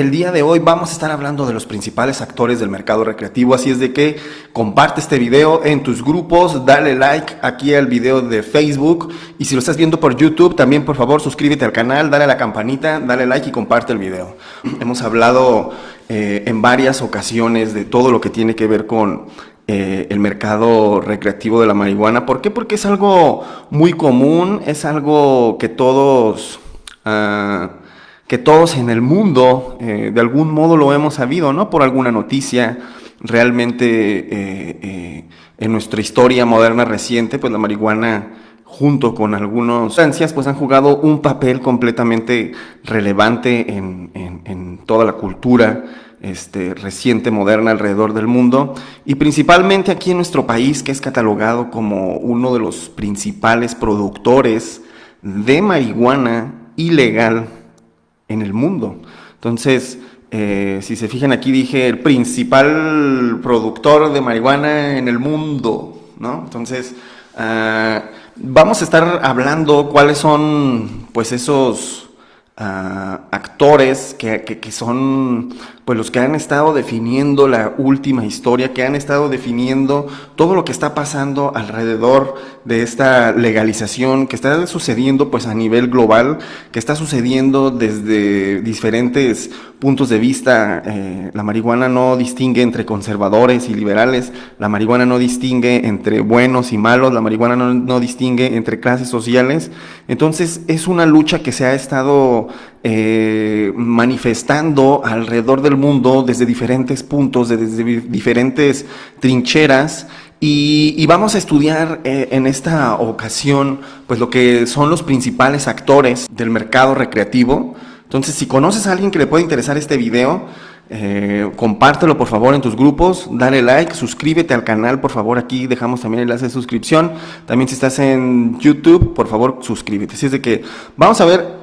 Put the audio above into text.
El día de hoy vamos a estar hablando de los principales actores del mercado recreativo, así es de que comparte este video en tus grupos, dale like aquí al video de Facebook y si lo estás viendo por YouTube también por favor suscríbete al canal, dale a la campanita, dale like y comparte el video. Hemos hablado eh, en varias ocasiones de todo lo que tiene que ver con eh, el mercado recreativo de la marihuana. ¿Por qué? Porque es algo muy común, es algo que todos... Ah, que todos en el mundo eh, de algún modo lo hemos sabido, ¿no? Por alguna noticia, realmente eh, eh, en nuestra historia moderna reciente, pues la marihuana junto con algunas sustancias, pues han jugado un papel completamente relevante en, en toda la cultura este, reciente, moderna alrededor del mundo y principalmente aquí en nuestro país que es catalogado como uno de los principales productores de marihuana ilegal en el mundo. Entonces, eh, si se fijan aquí dije el principal productor de marihuana en el mundo, ¿no? Entonces, ah, vamos a estar hablando cuáles son pues esos ah, actores que, que, son pues los que han estado definiendo la última historia, que han estado definiendo todo lo que está pasando alrededor de esta legalización que está sucediendo pues a nivel global, que está sucediendo desde diferentes puntos de vista. Eh, la marihuana no distingue entre conservadores y liberales, la marihuana no distingue entre buenos y malos, la marihuana no, distingue entre clases sociales. Entonces es una lucha que se ha estado eh, manifestando alrededor del mundo desde diferentes puntos, desde diferentes trincheras y, vamos a estudiar eh, en esta ocasión pues lo que son los principales actores del mercado recreativo. Entonces, si conoces a alguien que le puede interesar este video, eh, compártelo por favor en tus grupos, dale like, suscríbete al canal, por favor, aquí dejamos también el enlace de suscripción. También si estás en YouTube, por favor, suscríbete. Así es de que vamos a ver